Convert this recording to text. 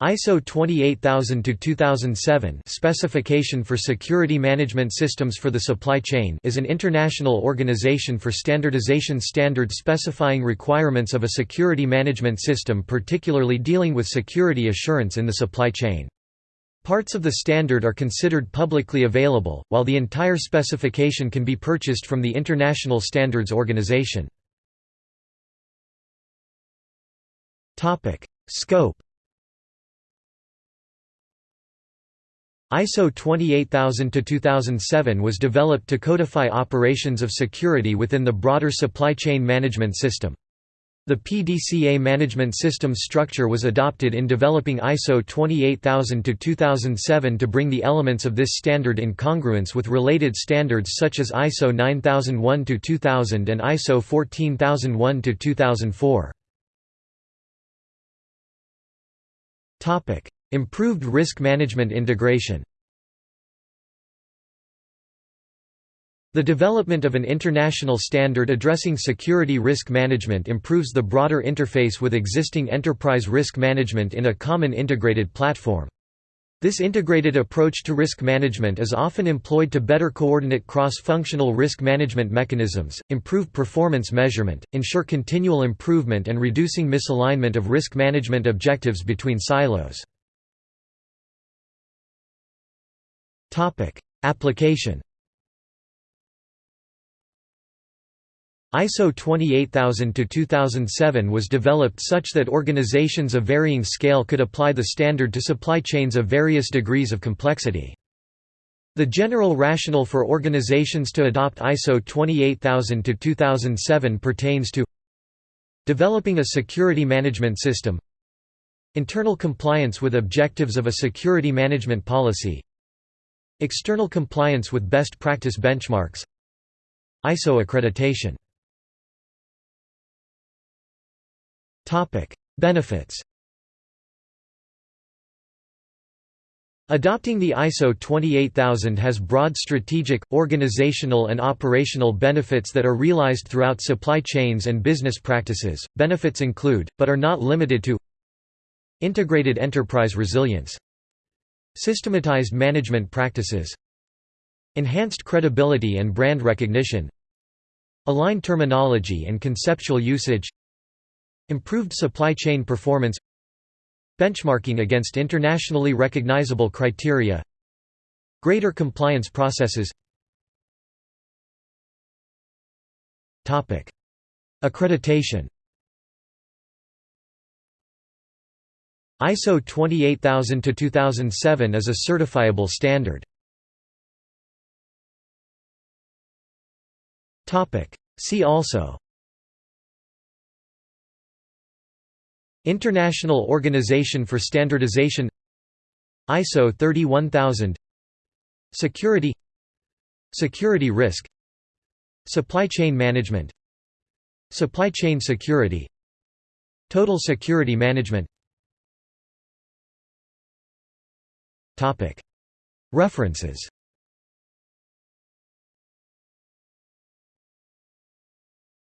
ISO 28000-2007 Specification for Security Management Systems for the Supply Chain is an international organization for standardization standards specifying requirements of a security management system particularly dealing with security assurance in the supply chain. Parts of the standard are considered publicly available, while the entire specification can be purchased from the International Standards Organization. Scope ISO 28000-2007 was developed to codify operations of security within the broader supply chain management system. The PDCA management system structure was adopted in developing ISO 28000-2007 to bring the elements of this standard in congruence with related standards such as ISO 9001-2000 and ISO 14001-2004. Improved risk management integration The development of an international standard addressing security risk management improves the broader interface with existing enterprise risk management in a common integrated platform. This integrated approach to risk management is often employed to better coordinate cross-functional risk management mechanisms, improve performance measurement, ensure continual improvement and reducing misalignment of risk management objectives between silos. Application. ISO 28000-2007 was developed such that organizations of varying scale could apply the standard to supply chains of various degrees of complexity. The general rationale for organizations to adopt ISO 28000-2007 pertains to developing a security management system internal compliance with objectives of a security management policy External compliance with best practice benchmarks. ISO accreditation. Benefits. Adopting the ISO 28000 has broad strategic, organizational and operational benefits that are realized throughout supply chains and business practices. Benefits include, but are not limited to Integrated enterprise resilience Systematized management practices Enhanced credibility and brand recognition Aligned terminology and conceptual usage Improved supply chain performance Benchmarking against internationally recognizable criteria Greater compliance processes. Accreditation ISO 28000-2007 is a certifiable standard. See also. International Organization for Standardization. ISO 31000 Security. Security risk. Supply chain management. Supply chain security. Total security management References